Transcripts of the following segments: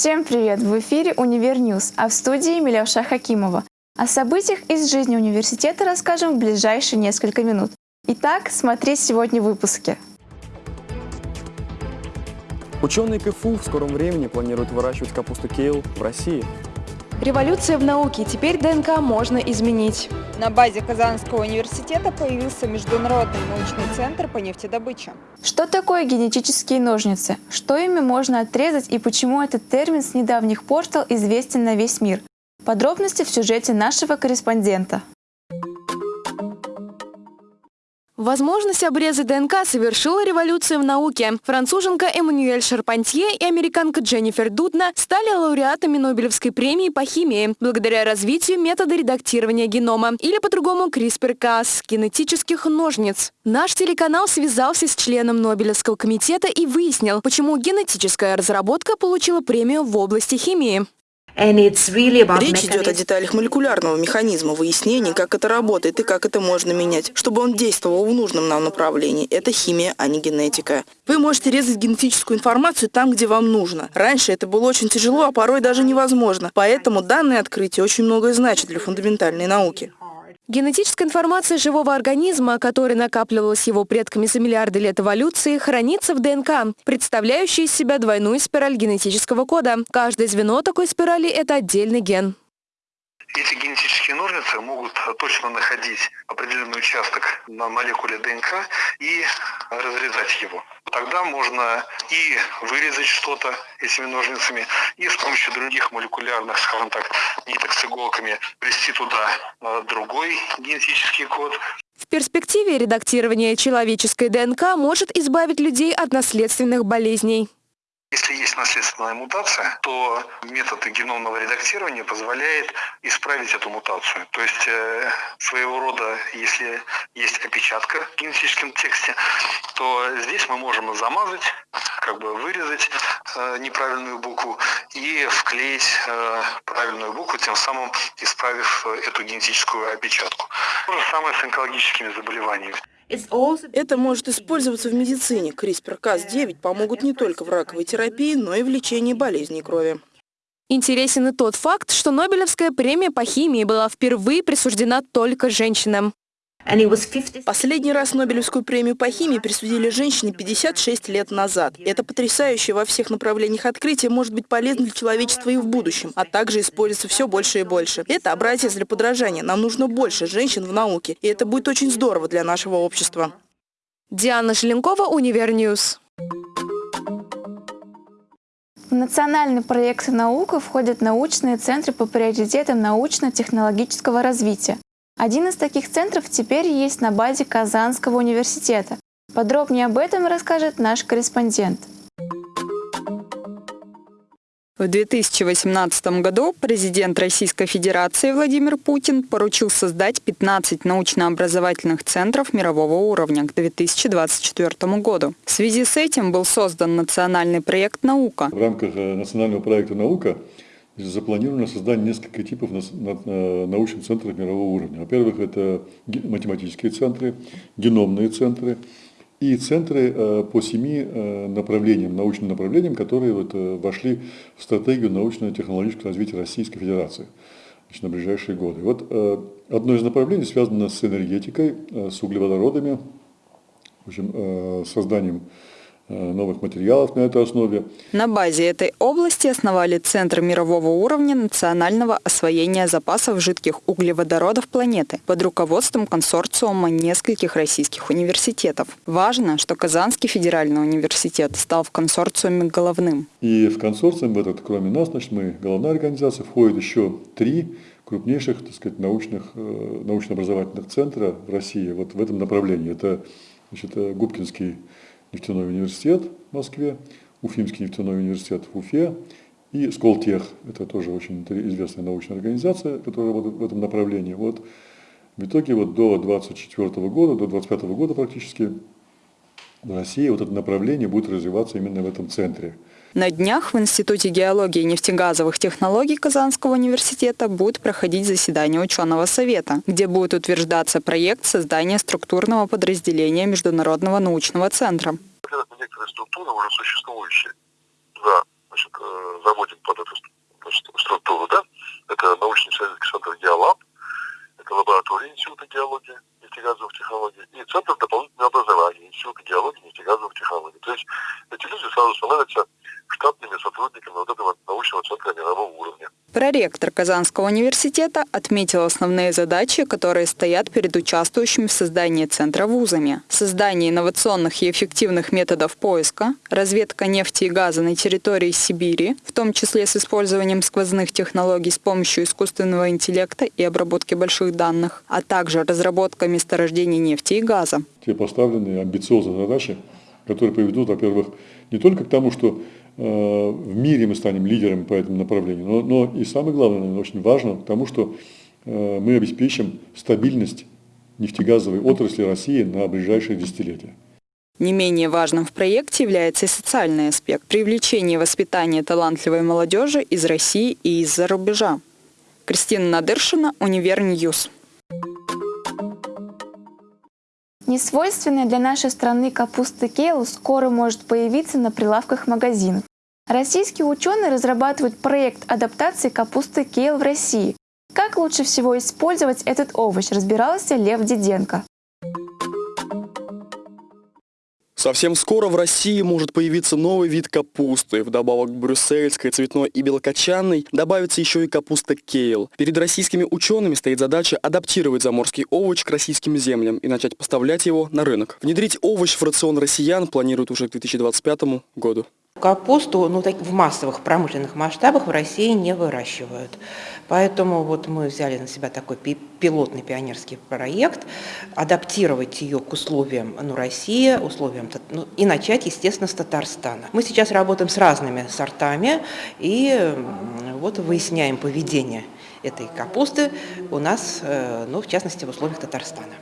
Всем привет! В эфире «Универ News», а в студии Миляуша Хакимова. О событиях из жизни университета расскажем в ближайшие несколько минут. Итак, смотри сегодня в выпуске. Ученые КФУ в скором времени планируют выращивать капусту кейл в России. Революция в науке. Теперь ДНК можно изменить. На базе Казанского университета появился Международный научный центр по нефтедобыче. Что такое генетические ножницы? Что ими можно отрезать и почему этот термин с недавних пор стал известен на весь мир? Подробности в сюжете нашего корреспондента. Возможность обрезать ДНК совершила революцию в науке. Француженка Эммануэль Шарпантье и американка Дженнифер Дудна стали лауреатами Нобелевской премии по химии благодаря развитию метода редактирования генома, или по-другому CRISPR-Cas, генетических ножниц. Наш телеканал связался с членом Нобелевского комитета и выяснил, почему генетическая разработка получила премию в области химии. Речь идет о деталях молекулярного механизма, выяснении, как это работает и как это можно менять, чтобы он действовал в нужном нам направлении. Это химия, а не генетика. Вы можете резать генетическую информацию там, где вам нужно. Раньше это было очень тяжело, а порой даже невозможно. Поэтому данное открытие очень многое значит для фундаментальной науки. Генетическая информация живого организма, которая накапливалась его предками за миллиарды лет эволюции, хранится в ДНК, представляющей из себя двойную спираль генетического кода. Каждое звено такой спирали – это отдельный ген. Эти генетические ножницы могут точно находить определенный участок на молекуле ДНК и разрезать его. Тогда можно и вырезать что-то этими ножницами, и с помощью других молекулярных, скажем так, ниток с иголками ввести туда другой генетический код. В перспективе редактирование человеческой ДНК может избавить людей от наследственных болезней. Если есть наследственная мутация, то метод геномного редактирования позволяет исправить эту мутацию. То есть э, своего рода, если есть опечатка в генетическом тексте, то здесь мы можем замазать, как бы вырезать э, неправильную букву и вклеить э, правильную букву, тем самым исправив эту генетическую опечатку. То же самое с онкологическими заболеваниями. Это может использоваться в медицине. CRISPR-Cas9 помогут не только в раковой терапии, но и в лечении болезней крови. Интересен и тот факт, что Нобелевская премия по химии была впервые присуждена только женщинам. Последний раз Нобелевскую премию по химии присудили женщине 56 лет назад. Это потрясающее во всех направлениях открытие может быть полезно для человечества и в будущем, а также используется все больше и больше. Это образец для подражания. Нам нужно больше женщин в науке, и это будет очень здорово для нашего общества. Диана Желенкова, Универ News. В национальный проект «Наука» входят научные центры по приоритетам научно-технологического развития. Один из таких центров теперь есть на базе Казанского университета. Подробнее об этом расскажет наш корреспондент. В 2018 году президент Российской Федерации Владимир Путин поручил создать 15 научно-образовательных центров мирового уровня к 2024 году. В связи с этим был создан национальный проект «Наука». В рамках э, национального проекта «Наука» запланировано создание нескольких типов э, научных центров мирового уровня. Во-первых, это математические центры, геномные центры и центры э, по семи э, направлениям, научным направлениям, которые вот вошли в стратегию научно-технологического развития Российской Федерации значит, на ближайшие годы. Вот одно из направлений связано с энергетикой, с углеводородами, в общем, созданием Э, новых материалов на этой основе. На базе этой области основали Центр мирового уровня национального освоения запасов жидких углеводородов планеты под руководством консорциума нескольких российских университетов. Важно, что Казанский федеральный университет стал в консорциуме головным. И в консорциум этот, кроме нас, значит, мы головная организация, входит еще три крупнейших так сказать, научных, э, научно-образовательных центра в России вот в этом направлении. Это значит, э, Губкинский нефтяной университет в Москве, Уфимский нефтяной университет в Уфе и Сколтех. Это тоже очень известная научная организация, которая работает в этом направлении. Вот в итоге вот до 24 года, до 25 года практически в России вот это направление будет развиваться именно в этом центре. На днях в Институте геологии и нефтегазовых технологий Казанского университета будет проходить заседание ученого совета, где будет утверждаться проект создания структурного подразделения Международного научного центра. Это некоторые структуры уже существующие. Да, значит, э, заводим под эту структуру, да, это научный исследовательский центр «Геолаб», Проректор Казанского университета отметил основные задачи, которые стоят перед участвующими в создании центра вузами. Создание инновационных и эффективных методов поиска, разведка нефти и газа на территории Сибири, в том числе с использованием сквозных технологий с помощью искусственного интеллекта и обработки больших данных, а также разработка месторождений нефти и газа. Те поставленные амбициозные задачи, которые приведут, во-первых, не только к тому, что в мире мы станем лидером по этому направлению, но, но и самое главное, наверное, очень важно, к тому, что э, мы обеспечим стабильность нефтегазовой отрасли России на ближайшие десятилетия. Не менее важным в проекте является и социальный аспект – привлечение и воспитание талантливой молодежи из России и из-за рубежа. Кристина Надыршина, Универ News. Несвойственная для нашей страны капуста кейл скоро может появиться на прилавках магазинов. Российские ученые разрабатывают проект адаптации капусты кейл в России. Как лучше всего использовать этот овощ, разбирался Лев Диденко. Совсем скоро в России может появиться новый вид капусты. Вдобавок к брюссельской, цветной и белокочанной добавится еще и капуста кейл. Перед российскими учеными стоит задача адаптировать заморский овощ к российским землям и начать поставлять его на рынок. Внедрить овощ в рацион россиян планируют уже к 2025 году. Капусту ну, так, в массовых промышленных масштабах в России не выращивают. Поэтому вот мы взяли на себя такой пилотный пионерский проект, адаптировать ее к условиям ну, России, условиям, ну, и начать, естественно, с Татарстана. Мы сейчас работаем с разными сортами и вот выясняем поведение этой капусты у нас, э, ну, в частности, в условиях Татарстана.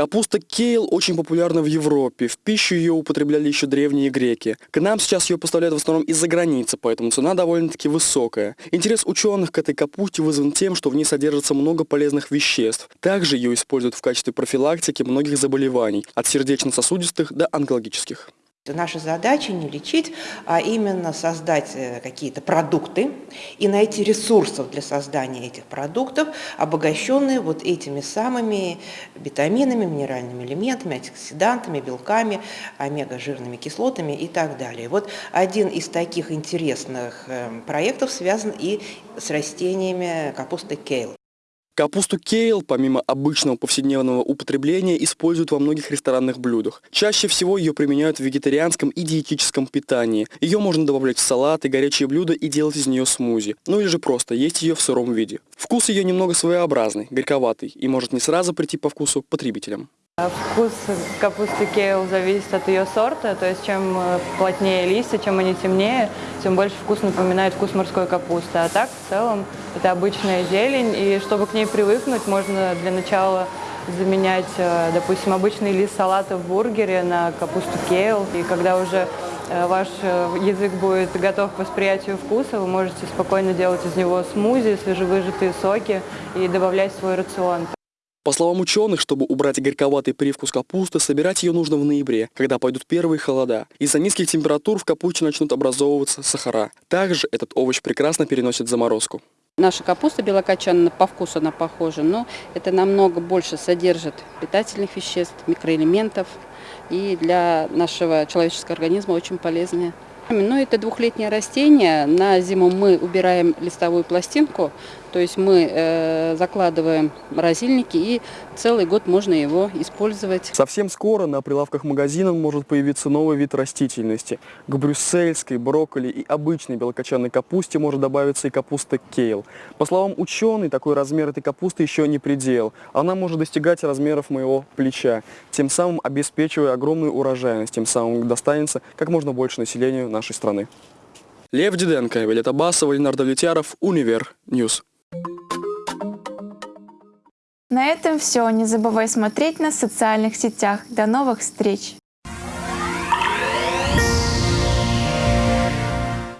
Капуста кейл очень популярна в Европе. В пищу ее употребляли еще древние греки. К нам сейчас ее поставляют в основном из-за границы, поэтому цена довольно-таки высокая. Интерес ученых к этой капусте вызван тем, что в ней содержится много полезных веществ. Также ее используют в качестве профилактики многих заболеваний, от сердечно-сосудистых до онкологических. Наша задача не лечить, а именно создать э, какие-то продукты и найти ресурсов для создания этих продуктов, обогащенные вот этими самыми витаминами, минеральными элементами, антиоксидантами, белками, омега-жирными кислотами и так далее. Вот один из таких интересных э, проектов связан и с растениями капусты кейл. Капусту кейл, помимо обычного повседневного употребления, используют во многих ресторанных блюдах. Чаще всего ее применяют в вегетарианском и диетическом питании. Ее можно добавлять в салаты, горячие блюда и делать из нее смузи. Ну или же просто есть ее в сыром виде. Вкус ее немного своеобразный, горьковатый и может не сразу прийти по вкусу потребителям. Вкус капусты кейл зависит от ее сорта, то есть чем э, плотнее листья, чем они темнее, тем больше вкус напоминает вкус морской капусты. А так, в целом, это обычная зелень, и чтобы к ней привыкнуть, можно для начала заменять, э, допустим, обычный лист салата в бургере на капусту кейл. И когда уже э, ваш язык будет готов к восприятию вкуса, вы можете спокойно делать из него смузи, свежевыжатые соки и добавлять в свой рацион. По словам ученых, чтобы убрать горьковатый привкус капусты, собирать ее нужно в ноябре, когда пойдут первые холода. Из-за низких температур в капусте начнут образовываться сахара. Также этот овощ прекрасно переносит заморозку. Наша капуста белокочанная, по вкусу она похожа, но это намного больше содержит питательных веществ, микроэлементов и для нашего человеческого организма очень полезная. Ну, это двухлетнее растение. На зиму мы убираем листовую пластинку, то есть мы э, закладываем морозильники и целый год можно его использовать. Совсем скоро на прилавках магазинов может появиться новый вид растительности. К брюссельской, брокколи и обычной белокочанной капусте может добавиться и капуста кейл. По словам ученых, такой размер этой капусты еще не предел. Она может достигать размеров моего плеча, тем самым обеспечивая огромную урожайность, тем самым достанется как можно больше населению нашей страны. Лев Диденко, Вилета Басова, Ленардо Влетьяров, Универ News. На этом все. Не забывай смотреть нас в социальных сетях. До новых встреч!